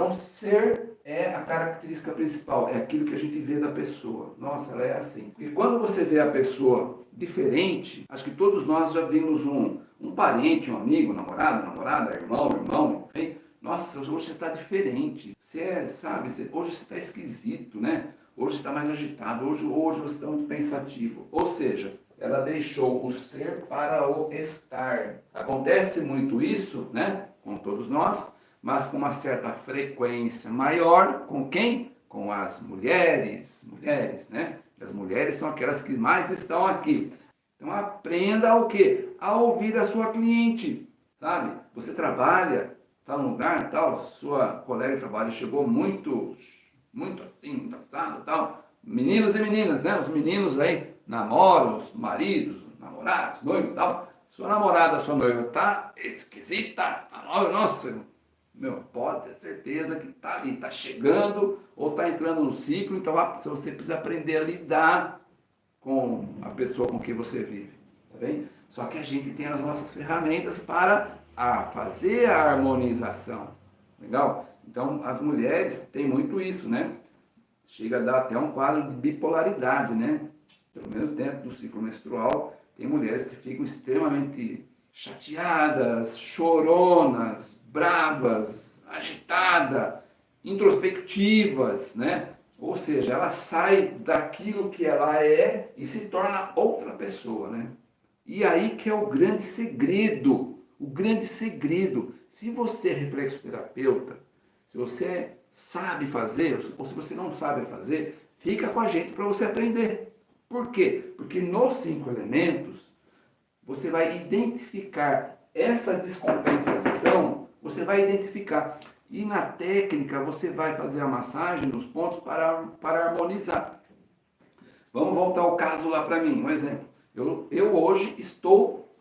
Então, ser é a característica principal, é aquilo que a gente vê da pessoa. Nossa, ela é assim. E quando você vê a pessoa diferente, acho que todos nós já vimos um, um parente, um amigo, namorado, namorada, irmão, irmão, enfim. Nossa, hoje você está diferente. Você é, sabe, você, hoje você está esquisito, né? Hoje você está mais agitado, hoje, hoje você está muito pensativo. Ou seja, ela deixou o ser para o estar. Acontece muito isso, né? Com todos nós, mas com uma certa frequência maior. Com quem? Com as mulheres. Mulheres, né? As mulheres são aquelas que mais estão aqui. Então aprenda o quê? A ouvir a sua cliente, sabe? Você trabalha, está num lugar, tal, sua colega de trabalho chegou muito, muito assim, assado, tal. Meninos e meninas, né? Os meninos aí namoram, os maridos, namorados, noivos tal. Sua namorada, sua noiva tá esquisita, tá nova, nossa, meu, pode ter certeza que tá ali, tá chegando ou tá entrando no ciclo, então você precisa aprender a lidar com a pessoa com quem você vive, tá bem? Só que a gente tem as nossas ferramentas para a fazer a harmonização, legal? Então as mulheres têm muito isso, né? Chega a dar até um quadro de bipolaridade, né? Pelo menos dentro do ciclo menstrual, tem mulheres que ficam extremamente chateadas, choronas, bravas, agitadas, introspectivas, né? Ou seja, ela sai daquilo que ela é e se torna outra pessoa, né? E aí que é o grande segredo, o grande segredo. Se você é reflexoterapeuta, se você sabe fazer, ou se você não sabe fazer, fica com a gente para você aprender. Por quê? Porque nos cinco elementos, você vai identificar essa descompensação, você vai identificar e na técnica você vai fazer a massagem nos pontos para, para harmonizar. Vamos voltar ao caso lá para mim, um exemplo. Eu, eu hoje estou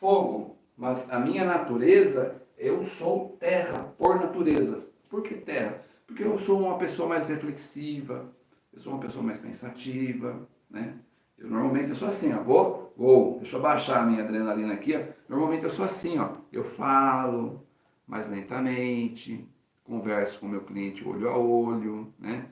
fogo, mas a minha natureza, eu sou terra, por natureza. Por que terra? Porque eu sou uma pessoa mais reflexiva, eu sou uma pessoa mais pensativa, né? Eu normalmente eu sou assim, ó, vou, vou, deixa eu baixar a minha adrenalina aqui, ó. Normalmente eu sou assim, ó, eu falo, mais lentamente, converso com o meu cliente olho a olho, né?